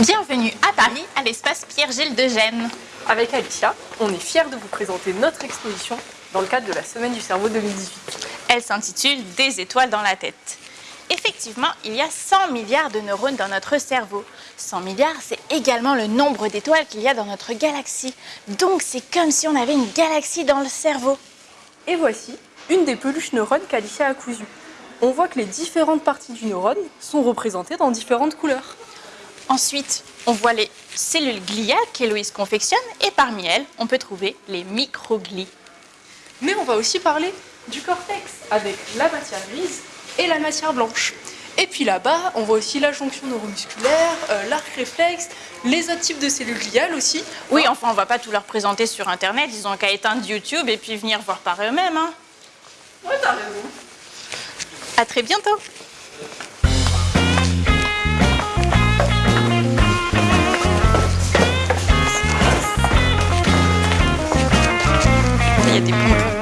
Bienvenue à Paris, à l'espace Pierre-Gilles de Gênes. Avec Alicia, on est fiers de vous présenter notre exposition dans le cadre de la Semaine du cerveau 2018. Elle s'intitule Des étoiles dans la tête. Effectivement, il y a 100 milliards de neurones dans notre cerveau. 100 milliards, c'est également le nombre d'étoiles qu'il y a dans notre galaxie. Donc c'est comme si on avait une galaxie dans le cerveau. Et voici une des peluches neurones qu'Alicia a cousues. On voit que les différentes parties du neurone sont représentées dans différentes couleurs. Ensuite, on voit les cellules gliales qu'Héloïse confectionne et parmi elles, on peut trouver les microglies. Mais on va aussi parler du cortex avec la matière grise et la matière blanche. Et puis là-bas, on voit aussi la jonction neuromusculaire, euh, l'arc réflexe, les autres types de cellules gliales aussi. Oui, enfin, on va pas tout leur présenter sur Internet. Ils ont qu'à éteindre YouTube et puis venir voir par eux-mêmes. Hein. Ouais, t'as raison. À très bientôt. linha de.